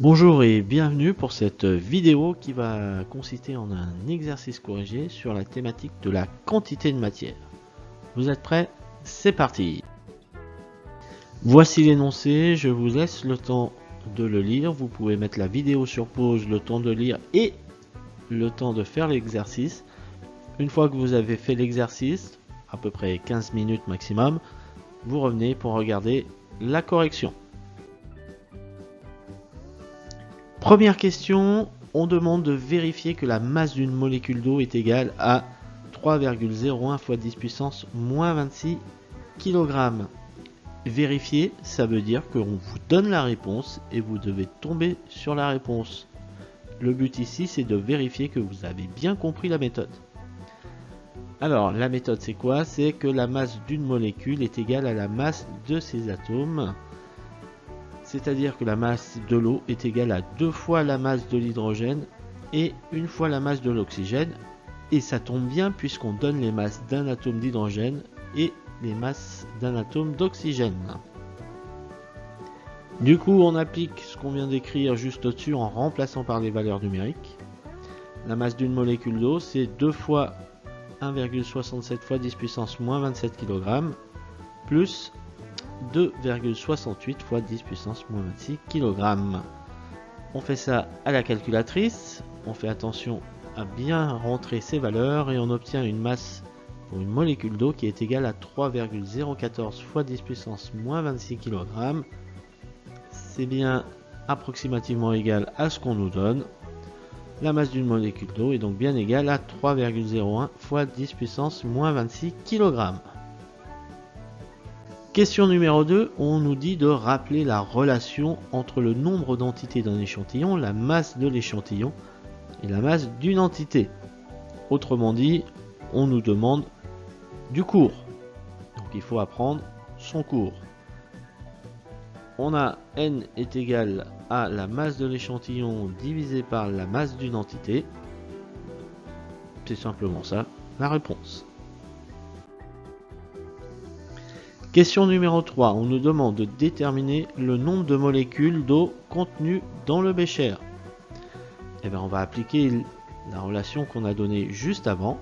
Bonjour et bienvenue pour cette vidéo qui va consister en un exercice corrigé sur la thématique de la quantité de matière. Vous êtes prêts? C'est parti Voici l'énoncé, je vous laisse le temps de le lire. Vous pouvez mettre la vidéo sur pause, le temps de lire et le temps de faire l'exercice. Une fois que vous avez fait l'exercice, à peu près 15 minutes maximum, vous revenez pour regarder la correction. Première question, on demande de vérifier que la masse d'une molécule d'eau est égale à 3,01 fois 10 puissance moins 26 kg. Vérifier, ça veut dire qu'on vous donne la réponse et vous devez tomber sur la réponse. Le but ici, c'est de vérifier que vous avez bien compris la méthode. Alors, la méthode, c'est quoi? C'est que la masse d'une molécule est égale à la masse de ses atomes c'est-à-dire que la masse de l'eau est égale à deux fois la masse de l'hydrogène et une fois la masse de l'oxygène. Et ça tombe bien puisqu'on donne les masses d'un atome d'hydrogène et les masses d'un atome d'oxygène. Du coup, on applique ce qu'on vient d'écrire juste au-dessus en remplaçant par les valeurs numériques. La masse d'une molécule d'eau, c'est 2 fois 1,67 fois 10 puissance moins 27 kg, plus 2,68 fois 10 puissance moins 26 kg. On fait ça à la calculatrice, on fait attention à bien rentrer ces valeurs et on obtient une masse pour une molécule d'eau qui est égale à 3,014 fois 10 puissance moins 26 kg. C'est bien approximativement égal à ce qu'on nous donne. La masse d'une molécule d'eau est donc bien égale à 3,01 fois 10 puissance moins 26 kg. Question numéro 2, on nous dit de rappeler la relation entre le nombre d'entités d'un échantillon, la masse de l'échantillon et la masse d'une entité. Autrement dit, on nous demande du cours. Donc il faut apprendre son cours. On a n est égal à la masse de l'échantillon divisé par la masse d'une entité. C'est simplement ça, la réponse. Question numéro 3. On nous demande de déterminer le nombre de molécules d'eau contenues dans le bécher. Eh bien, on va appliquer la relation qu'on a donnée juste avant.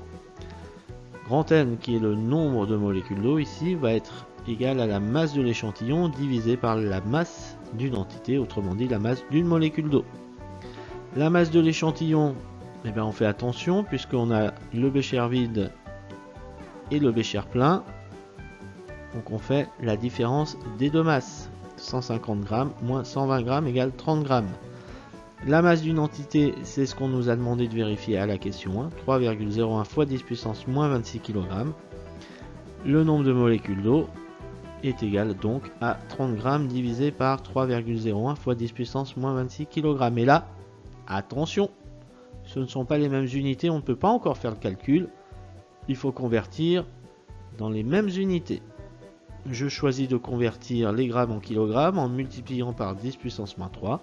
Grand N, qui est le nombre de molécules d'eau ici, va être égal à la masse de l'échantillon divisé par la masse d'une entité, autrement dit la masse d'une molécule d'eau. La masse de l'échantillon, eh on fait attention puisqu'on a le bécher vide et le bécher plein. Donc on fait la différence des deux masses. 150 grammes moins 120 grammes égale 30 grammes. La masse d'une entité, c'est ce qu'on nous a demandé de vérifier à la question 1. 3,01 fois 10 puissance moins 26 kg. Le nombre de molécules d'eau est égal donc à 30 grammes divisé par 3,01 fois 10 puissance moins 26 kg. Et là, attention, ce ne sont pas les mêmes unités, on ne peut pas encore faire le calcul. Il faut convertir dans les mêmes unités je choisis de convertir les grammes en kilogrammes en multipliant par 10 puissance moins 3.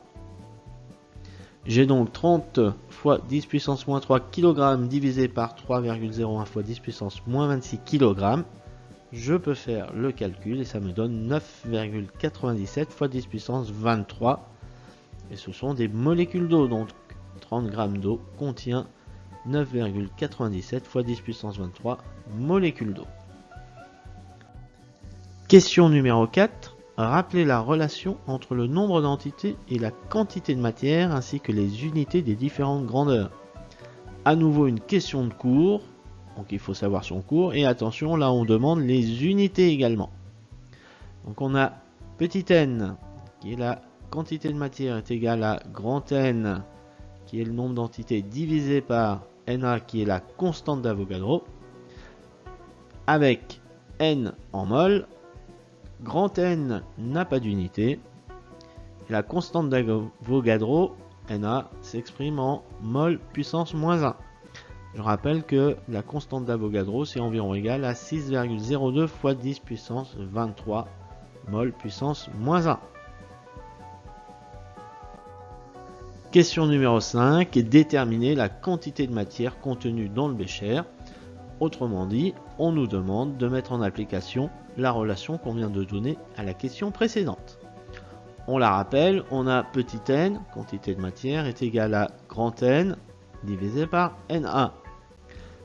J'ai donc 30 fois 10 puissance moins 3 kg divisé par 3,01 fois 10 puissance moins 26 kg. Je peux faire le calcul et ça me donne 9,97 fois 10 puissance 23. Et ce sont des molécules d'eau, donc 30 g d'eau contient 9,97 fois 10 puissance 23 molécules d'eau. Question numéro 4. Rappelez la relation entre le nombre d'entités et la quantité de matière ainsi que les unités des différentes grandeurs. À nouveau une question de cours, donc il faut savoir son cours, et attention là on demande les unités également. Donc on a petit n qui est la quantité de matière est égale à grand N qui est le nombre d'entités divisé par Na qui est la constante d'Avogadro avec n en mol Grand N n'a pas d'unité. La constante d'Avogadro, Na, s'exprime en mol puissance moins 1. Je rappelle que la constante d'Avogadro, c'est environ égal à 6,02 fois 10 puissance 23 mol puissance moins 1. Question numéro 5. Déterminer la quantité de matière contenue dans le bécher. Autrement dit, on nous demande de mettre en application la relation qu'on vient de donner à la question précédente. On la rappelle, on a petit n, quantité de matière, est égal à grand N divisé par Na.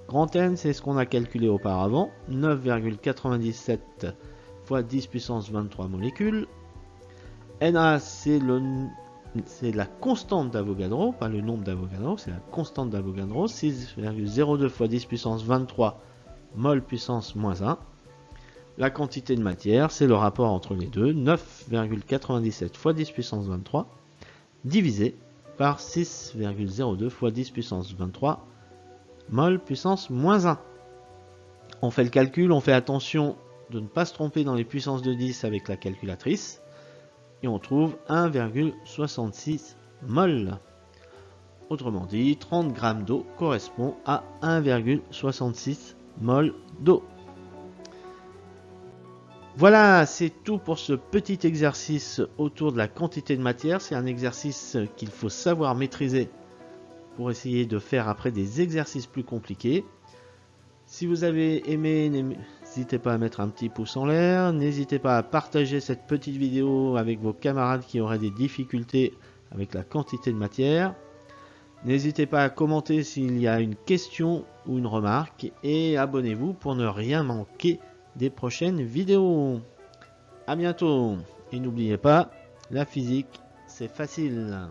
Grand N, c'est ce qu'on a calculé auparavant, 9,97 fois 10 puissance 23 molécules. Na, c'est la constante d'Avogadro, pas le nombre d'Avogadro, c'est la constante d'Avogadro, 6,02 fois 10 puissance 23 mol puissance moins 1. La quantité de matière, c'est le rapport entre les deux, 9,97 fois 10 puissance 23, divisé par 6,02 fois 10 puissance 23 mol puissance moins 1. On fait le calcul, on fait attention de ne pas se tromper dans les puissances de 10 avec la calculatrice, on trouve 1,66 mol. Autrement dit, 30 g d'eau correspond à 1,66 mol d'eau. Voilà, c'est tout pour ce petit exercice autour de la quantité de matière. C'est un exercice qu'il faut savoir maîtriser pour essayer de faire après des exercices plus compliqués. Si vous avez aimé, n'hésitez pas à mettre un petit pouce en l'air. N'hésitez pas à partager cette petite vidéo avec vos camarades qui auraient des difficultés avec la quantité de matière. N'hésitez pas à commenter s'il y a une question ou une remarque et abonnez-vous pour ne rien manquer des prochaines vidéos. A bientôt et n'oubliez pas, la physique c'est facile.